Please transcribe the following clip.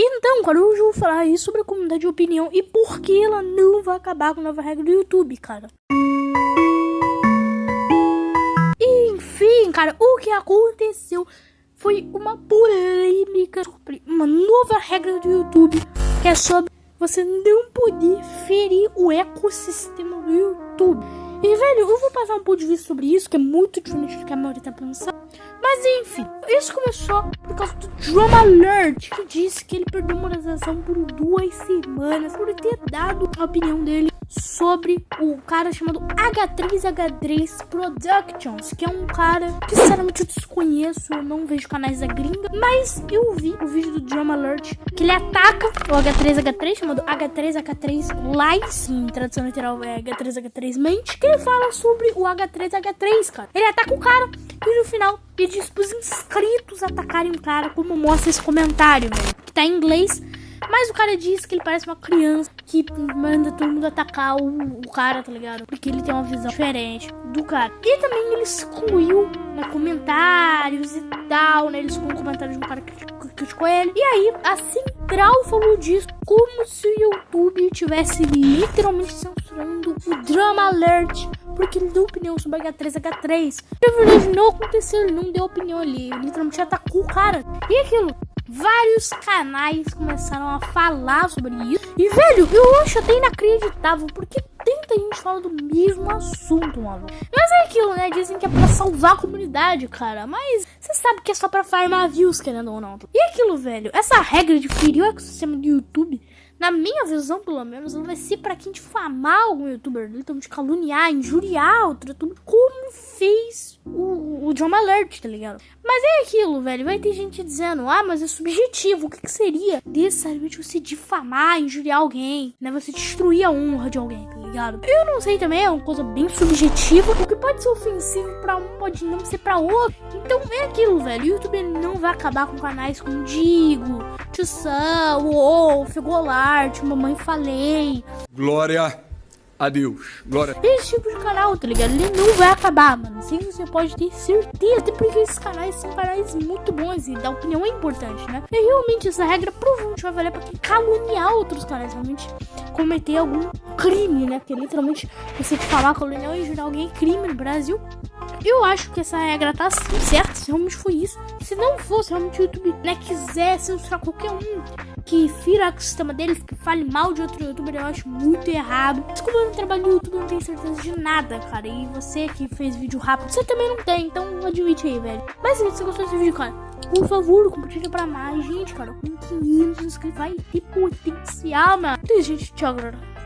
Então, cara, hoje eu vou falar aí sobre a comunidade de opinião e por que ela não vai acabar com a nova regra do YouTube, cara. Enfim, cara, o que aconteceu foi uma polêmica sobre uma nova regra do YouTube que é sobre você não poder ferir o ecossistema do YouTube. E, velho, eu vou passar um pouco de vista sobre isso, que é muito diferente do que a maioria tá pensando. Mas, enfim, isso começou por causa do Drama Alert, que disse que ele perdeu monetização por duas semanas por ter dado a opinião dele sobre o cara chamado H3H3 Productions, que é um cara que sinceramente eu desconheço, eu não vejo canais da gringa, mas eu vi o vídeo do Drama Alert que ele ataca o H3H3 chamado H3H3 Lies, em tradução literal é H3H3 Mente, que ele fala sobre o H3H3, cara. Ele ataca o cara e no final ele diz pros inscritos atacarem o cara, como mostra esse comentário, que tá em inglês. Mas o cara diz que ele parece uma criança que manda todo mundo atacar o, o cara, tá ligado? Porque ele tem uma visão diferente do cara. E também ele excluiu né, comentários e tal, né? Ele excluiu comentários de um cara que criticou ele. E aí, a Central falou disso como se o YouTube tivesse literalmente censurando o Drama Alert porque ele deu opinião sobre H3, H3. Na verdade, não aconteceu, ele não deu opinião ali. Ele literalmente atacou o cara. E aquilo, vários canais começaram a falar sobre isso. E, velho, eu acho até inacreditável, porque tanta gente fala do mesmo assunto, mano. Mas é aquilo, né? Dizem que é pra salvar a comunidade, cara. Mas você sabe que é só pra farmar views, querendo ou não. E aquilo, velho, essa regra de ferir o ecossistema do YouTube na minha visão, pelo menos, ela vai ser pra quem difamar algum youtuber, literalmente caluniar, injuriar outro youtuber, como fez o, o John Alert, tá ligado? Mas é aquilo, velho. Vai ter gente dizendo, ah, mas é subjetivo. O que, que seria necessariamente você difamar, injuriar alguém, né? Você destruir a honra de alguém, tá ligado? Eu não sei também, é uma coisa bem subjetiva. O que pode ser ofensivo pra um pode não ser pra outro. Então é aquilo, velho. O YouTube não vai acabar com canais como Digo, Tio Wolf, Golart, Mamãe Falei. Glória Adeus. Glória. Esse tipo de canal, tá ligado? Ele não vai acabar, mano. Sim, você pode ter certeza. Porque esses canais são canais muito bons e da opinião é importante, né? E realmente essa regra provavelmente vai valer pra quem caluniar outros canais, realmente cometer algum crime, né? Porque literalmente você falar caluniar e jurar alguém crime no Brasil. Eu acho que essa regra tá assim, certo? Se realmente foi isso. Se não fosse realmente o YouTube né, quiser censurar qualquer um que fira o sistema deles, que fale mal de outro youtuber, eu acho muito errado. Desculpa, trabalho no YouTube, não tenho certeza de nada, cara. E você que fez vídeo rápido, você também não tem, então admite aí, velho. Mas se você gostou desse vídeo, cara, por favor, compartilha pra mais gente, cara. Com 500 inscritos vai ter potencial, mano. Então, gente, tchau, galera.